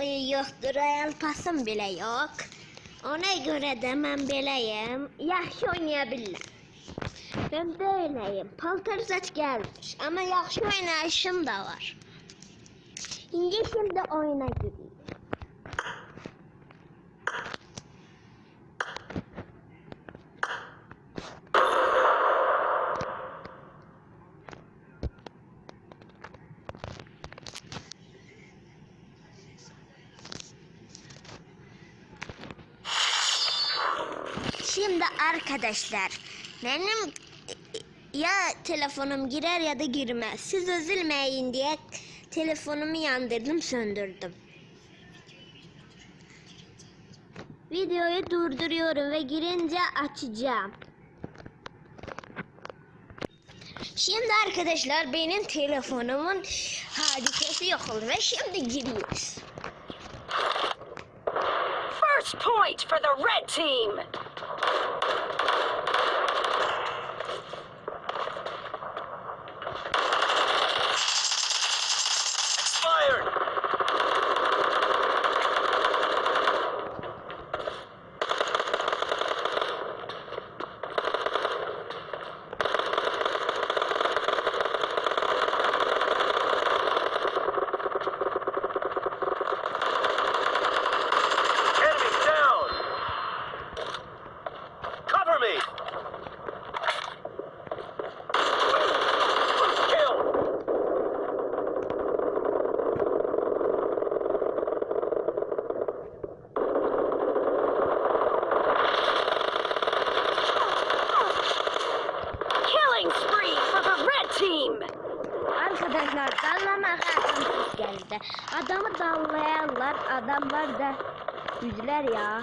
E, yoxdur, Royal Passım belə yox. Ona görə də mən beləyəm. Yaxşı oynaya bilirəm. Ben böyleyim. Paltar gelmiş ama yaxşı oynayışım da var. Şimdi şimdi oyuna gireyim. Şimdi arkadaşlar benim ya telefonum girer ya da girmez. Siz üzülmeyin diye telefonumu yandırdım söndürdüm. Videoyu durduruyorum ve girince açacağım. Şimdi arkadaşlar benim telefonumun hadisesi yok oldu ve şimdi giriyoruz. First point for the red team. Arkadaşlar dallama kartımız geldi. Adamı dallayanlar adamlar da yüzler ya.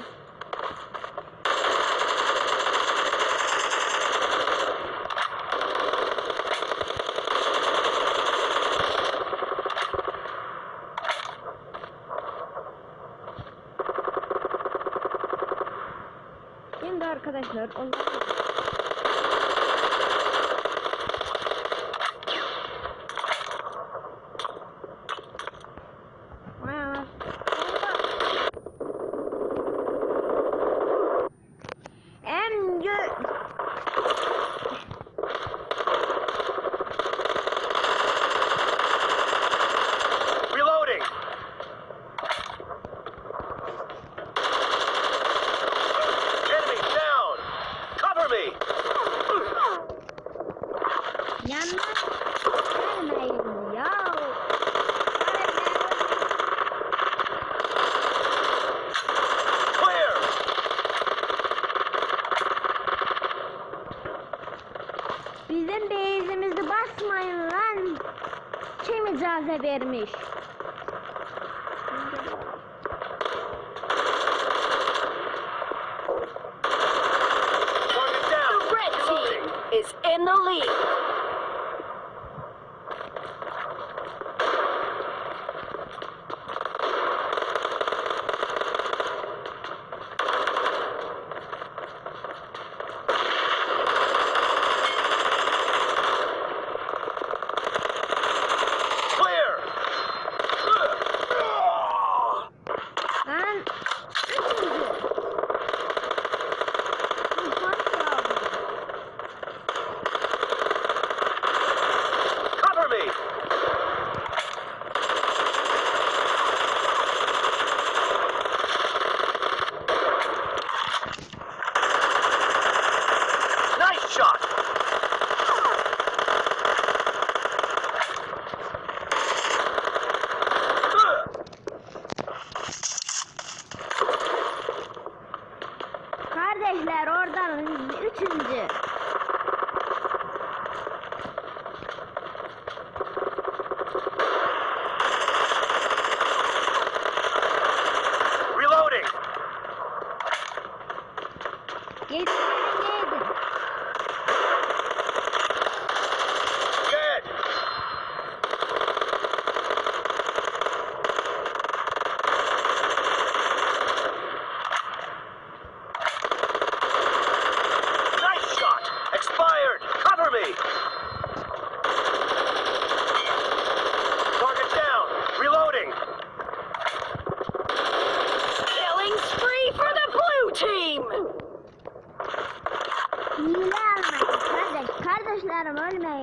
Gel.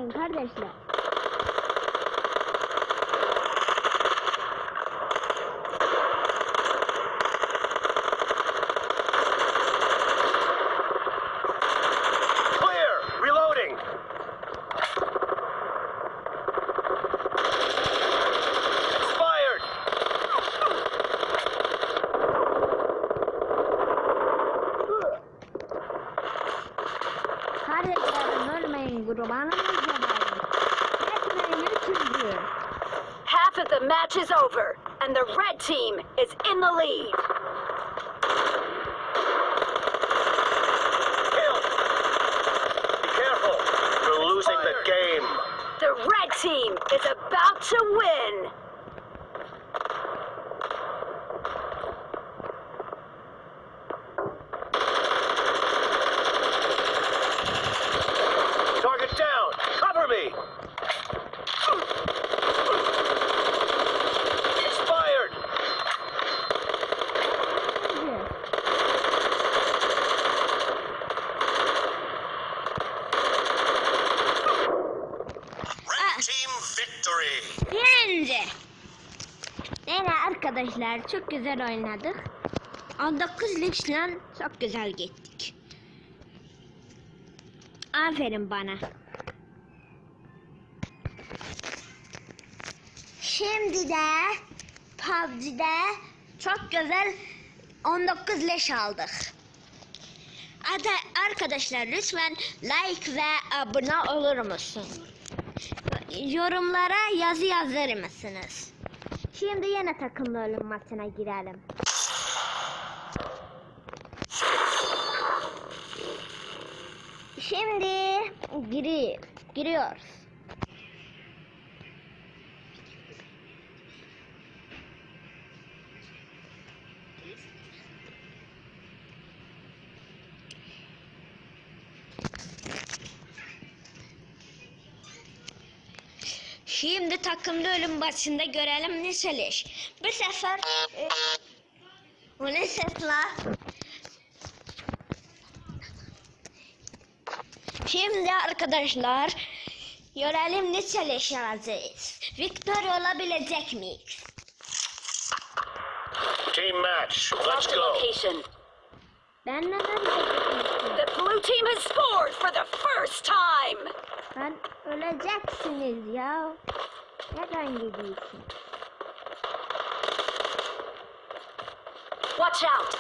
你看这些 the match is over, and the red team is in the lead. Kill! Be careful! You're losing the game! The red team is about to win. Arkadaşlar çok güzel oynadık. 19 ligle çok güzel gittik. Aferin bana. Şimdi de PUBG'de çok güzel 19 leş aldık. Hadi arkadaşlar lütfen like ve abone olur musun? Yorumlara yazı yazar mısınız? Şimdi yine takımlı ölüm maçına girelim. Şimdi giri, giriyoruz. Şimdi takımlı ölüm başında görelim ne söyleş. Bu sefer e, o ne ses la? Şimdi arkadaşlar görelim ne söyleş yazacağız. Victor olabilecek miyiz? Team match. Let's go. location. Ben neden? The blue team has scored for the first time. Ben öleceksiniz ya. Neden gidiyorsun? Watch out.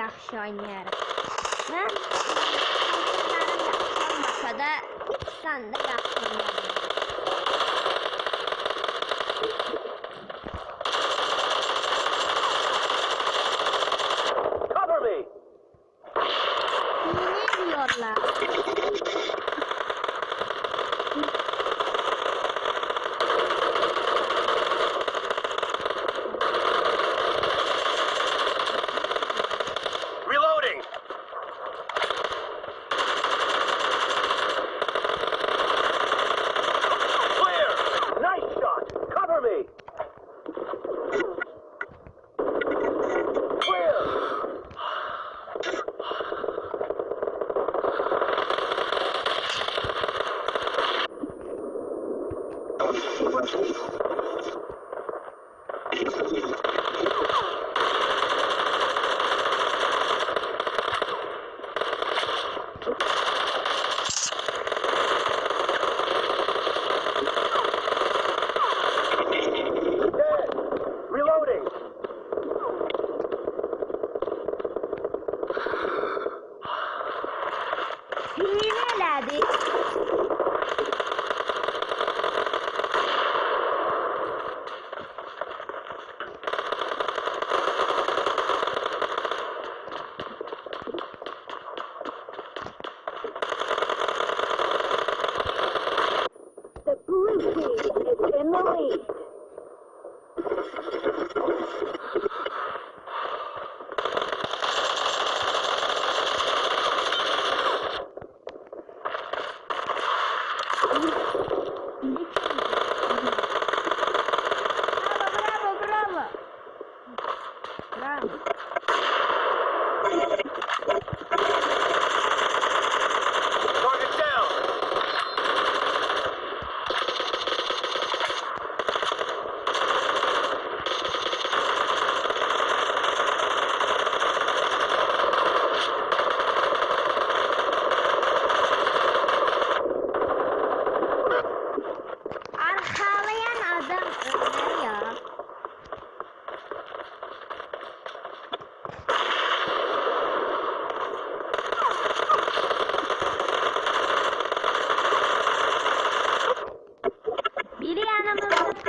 yaxshi Men man yaxshi olmasada sanda yaxshi o'ynadim Arrivederci.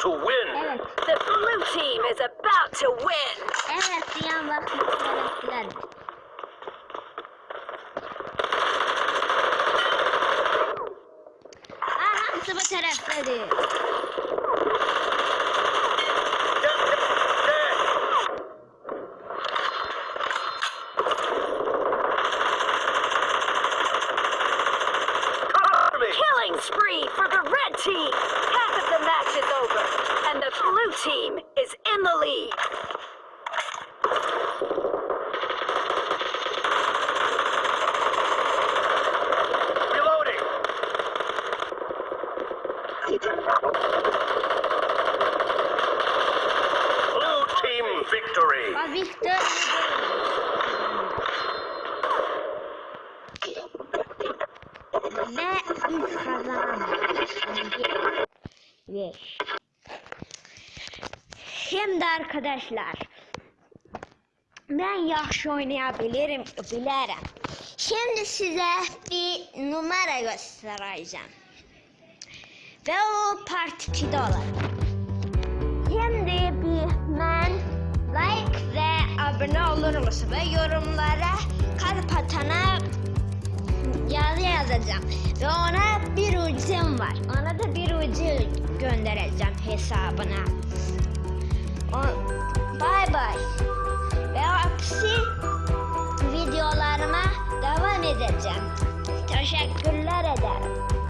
to win. The blue team is about to win. Eric, the unlucky is blood. Aha, sabah. Spree for the red team. Half of the match is over, and the blue team is in the lead. Reloading. Blue team victory. Biz kazandık. Şimdi arkadaşlar ben yaxşı oynayabilirim, bilirim. Şimdi size bir numara göstereceğim. Ve o part 2'de olacak. Şimdi bir ben like ve abone olur musun? Ve yorumlara kalp atana yazı yazacağım. Ve ona bir ucum var. Ona da bir ucu göndereceğim hesabına. O, bye bye. Ve aksi videolarıma devam edeceğim. Teşekkür